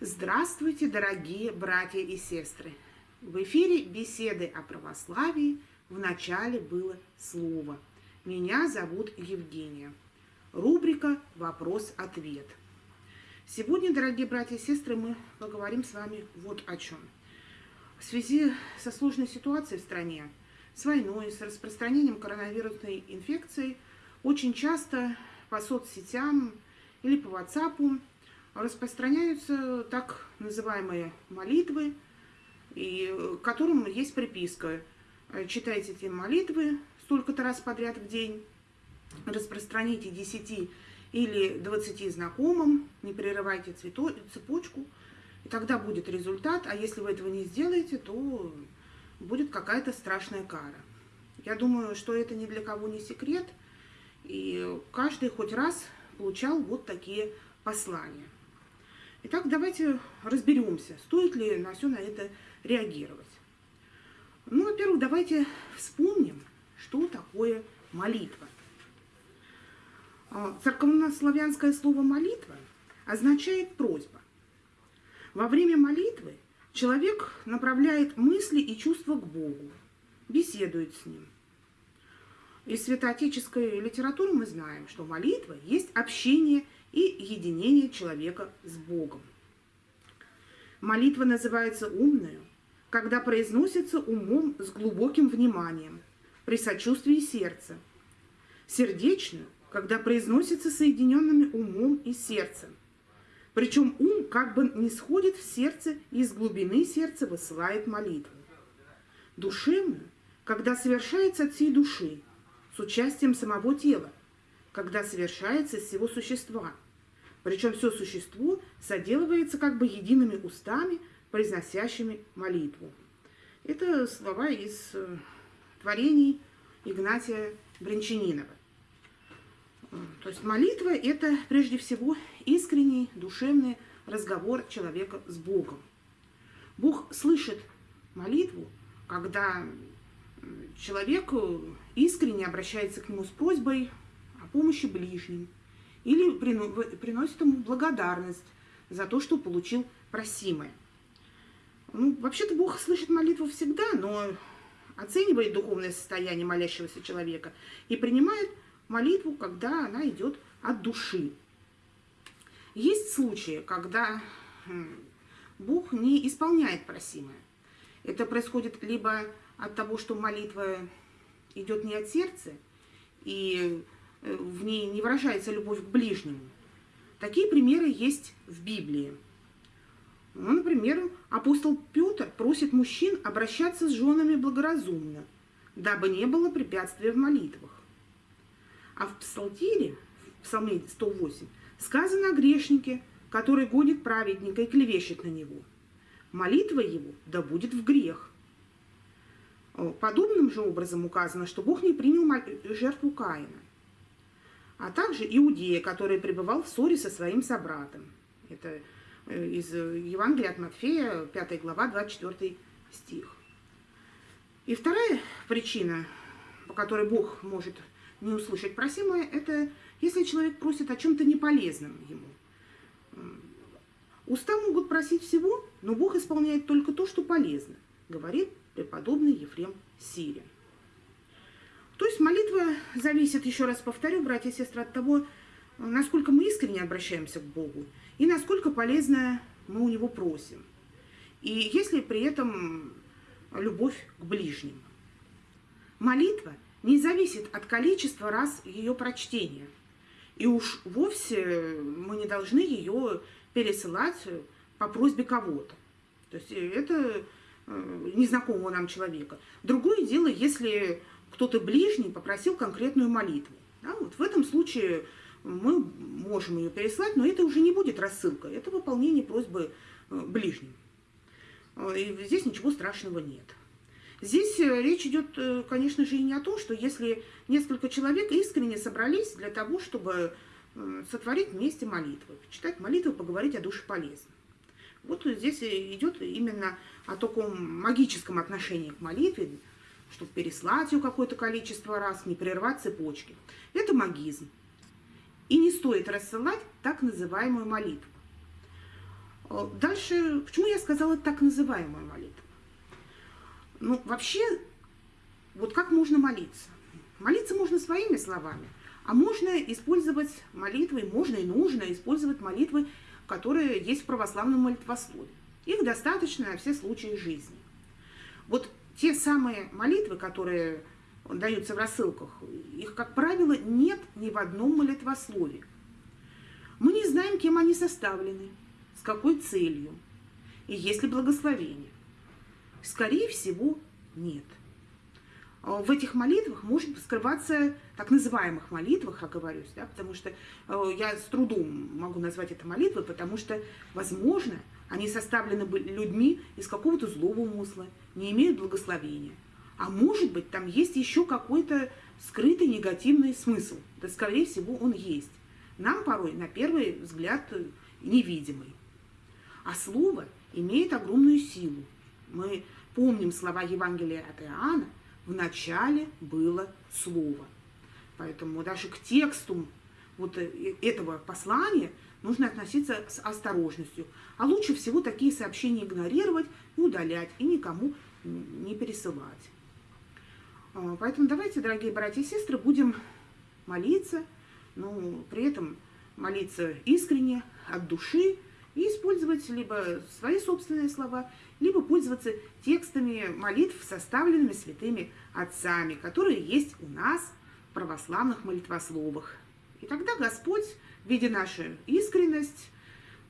Здравствуйте, дорогие братья и сестры! В эфире беседы о православии. В начале было слово. Меня зовут Евгения. Рубрика «Вопрос-ответ». Сегодня, дорогие братья и сестры, мы поговорим с вами вот о чем. В связи со сложной ситуацией в стране, с войной, с распространением коронавирусной инфекции, очень часто по соцсетям или по WhatsApp распространяются так называемые молитвы, и к которым есть приписка. Читайте эти молитвы столько-то раз подряд в день, распространите 10 или 20 знакомым, не прерывайте цвето, цепочку, и тогда будет результат, а если вы этого не сделаете, то будет какая-то страшная кара. Я думаю, что это ни для кого не секрет, и каждый хоть раз получал вот такие послания. Итак, давайте разберемся, стоит ли на все на это реагировать. Ну, во-первых, давайте вспомним, что такое молитва. А, церковнославянское слово «молитва» означает «просьба». Во время молитвы человек направляет мысли и чувства к Богу, беседует с Ним. Из святоотеческой литературы мы знаем, что молитва есть общение и единение человека с Богом. Молитва называется умную, когда произносится умом с глубоким вниманием, при сочувствии сердца. Сердечную, когда произносится соединенными умом и сердцем. Причем ум как бы не сходит в сердце и из глубины сердца высылает молитву. Душевную, когда совершается от всей души, с участием самого тела, когда совершается из всего существа. Причем все существо соделывается как бы едиными устами, произносящими молитву. Это слова из э, творений Игнатия Бринчанинова. То есть молитва – это прежде всего искренний душевный разговор человека с Богом. Бог слышит молитву, когда человек искренне обращается к нему с просьбой помощи ближним или приносит ему благодарность за то, что получил просимое. Ну, вообще-то Бог слышит молитву всегда, но оценивает духовное состояние молящегося человека и принимает молитву, когда она идет от души. Есть случаи, когда Бог не исполняет просимое. Это происходит либо от того, что молитва идет не от сердца, и в ней не выражается любовь к ближнему. Такие примеры есть в Библии. Ну, например, апостол Петр просит мужчин обращаться с женами благоразумно, дабы не было препятствия в молитвах. А в Псалтире, в Псалме 108, сказано о грешнике, который гонит праведника и клевещет на него. Молитва его да будет в грех. Подобным же образом указано, что Бог не принял жертву Каина а также Иудея, который пребывал в ссоре со своим собратом. Это э, из Евангелия от Матфея, 5 глава, 24 стих. И вторая причина, по которой Бог может не услышать просимое, это если человек просит о чем-то неполезном ему. Уста могут просить всего, но Бог исполняет только то, что полезно, говорит преподобный Ефрем Сирин. То есть молитва зависит, еще раз повторю, братья и сестры, от того, насколько мы искренне обращаемся к Богу и насколько полезно мы у Него просим. И если при этом любовь к ближнему. Молитва не зависит от количества раз ее прочтения. И уж вовсе мы не должны ее пересылать по просьбе кого-то. То есть это э, незнакомого нам человека. Другое дело, если кто-то ближний попросил конкретную молитву. Да, вот в этом случае мы можем ее переслать, но это уже не будет рассылка, это выполнение просьбы э, ближним. Э, и здесь ничего страшного нет. Здесь э, речь идет, конечно же, и не о том, что если несколько человек искренне собрались для того, чтобы сотворить вместе молитву, читать молитву, поговорить о душе полезно. Вот здесь идет именно о таком магическом отношении к молитве, чтобы переслать ее какое-то количество раз, не прервать цепочки. Это магизм. И не стоит рассылать так называемую молитву. Э, дальше, почему я сказала так называемую молитву? Ну, вообще, вот как можно молиться? Молиться можно своими словами, а можно использовать молитвы, можно и нужно использовать молитвы, которые есть в православном молитвослове. Их достаточно на все случаи жизни. Вот те самые молитвы, которые даются в рассылках, их, как правило, нет ни в одном молитвослове. Мы не знаем, кем они составлены, с какой целью и есть ли благословение. Скорее всего, нет. А в этих молитвах может скрываться, так называемых молитвах, оговорюсь, да, потому что э, я с трудом могу назвать это молитвой, потому что, возможно, они составлены людьми из какого-то злого умысла, не имеют благословения. А может быть, там есть еще какой-то скрытый негативный смысл. Да, скорее всего, он есть. Нам порой, на первый взгляд, невидимый. А слово имеет огромную силу. Мы помним слова Евангелия от Иоанна, в начале было слово. Поэтому даже к тексту вот э, этого послания нужно относиться с осторожностью. А лучше всего такие сообщения игнорировать, удалять и никому не пересылать. А, поэтому давайте, дорогие братья и сестры, будем молиться, но при этом молиться искренне, от души, и использовать либо свои собственные слова, либо пользоваться текстами молитв, составленными святыми отцами, которые есть у нас в православных молитвословах. И тогда Господь, видя нашу искренность,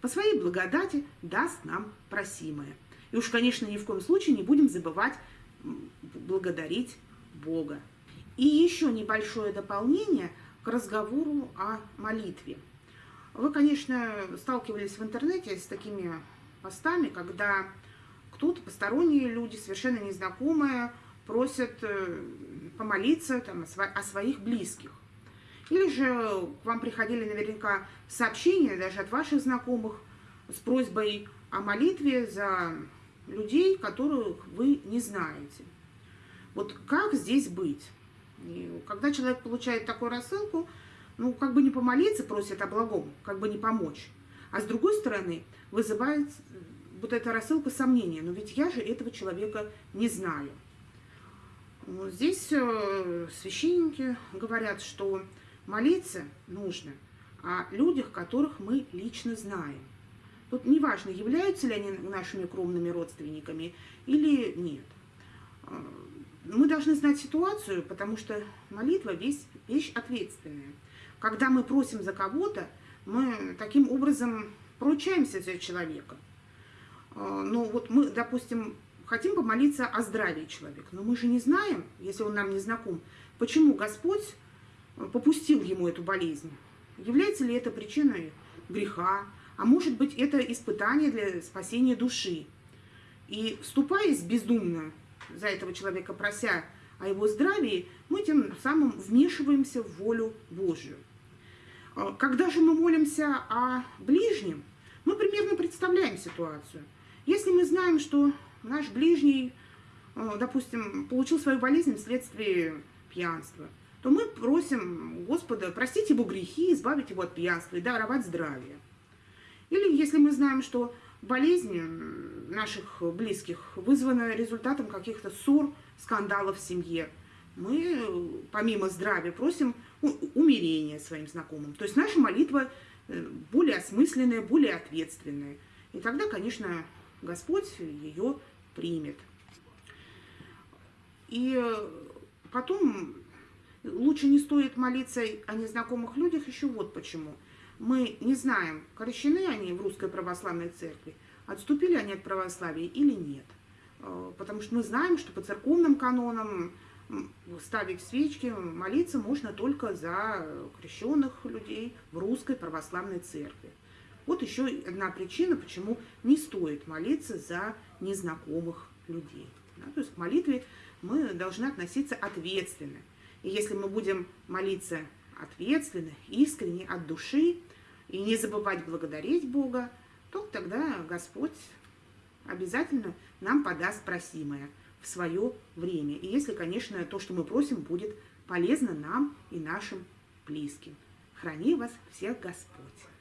по своей благодати даст нам просимое. И уж, конечно, ни в коем случае не будем забывать благодарить Бога. И еще небольшое дополнение к разговору о молитве. Вы, конечно, сталкивались в интернете с такими постами, когда кто-то, посторонние люди, совершенно незнакомые, просят э, помолиться там, о своих близких. Или же к вам приходили наверняка сообщения даже от ваших знакомых с просьбой о молитве за людей, которых вы не знаете. Вот как здесь быть? И когда человек получает такую рассылку, ну, как бы не помолиться просит о благом, как бы не помочь. А с другой стороны, вызывает вот эта рассылка сомнения. Но ведь я же этого человека не знаю. Здесь э, священники говорят, что молиться нужно о людях, которых мы лично знаем. Тут неважно, являются ли они нашими кровными родственниками или нет. Э, мы должны знать ситуацию, потому что молитва вещь ответственная. Когда мы просим за кого-то, мы таким образом поручаемся за человека. Э, но вот мы, допустим, хотим помолиться о здравии человека, но мы же не знаем, если он нам не знаком, почему Господь попустил ему эту болезнь. Является ли это причиной греха, а может быть это испытание для спасения души. И вступаясь бездумно за этого человека, прося о его здравии, мы тем самым вмешиваемся в волю Божью. Э, когда же мы молимся о ближнем, мы примерно представляем ситуацию. Если мы знаем, что наш ближний, э, допустим, получил свою болезнь вследствие пьянства, то мы просим Господа простить его грехи, избавить его от пьянства и даровать здравие. Или если мы знаем, что болезнь наших близких вызвана результатом каких-то ссор, скандалов в семье, мы помимо здравия просим умерения своим знакомым. То есть наша молитва э, более осмысленная, более ответственная. И тогда, конечно, Господь ее примет. И э, потом лучше не стоит молиться о незнакомых людях еще вот почему. Мы не знаем, крещены они в Русской Православной Церкви, отступили они от православия или нет. Э, потому что мы знаем, что по церковным канонам ставить свечки, молиться можно только за крещенных людей в Русской Православной Церкви. Вот еще одна причина, почему не стоит молиться за незнакомых людей. Да, то есть к молитве мы должны относиться ответственно. И если мы будем молиться ответственно, искренне, от души, и не забывать благодарить Бога, то тогда Господь обязательно нам подаст просимое в свое время. И если, конечно, то, что мы просим, будет полезно нам и нашим близким. Храни вас всех Господь!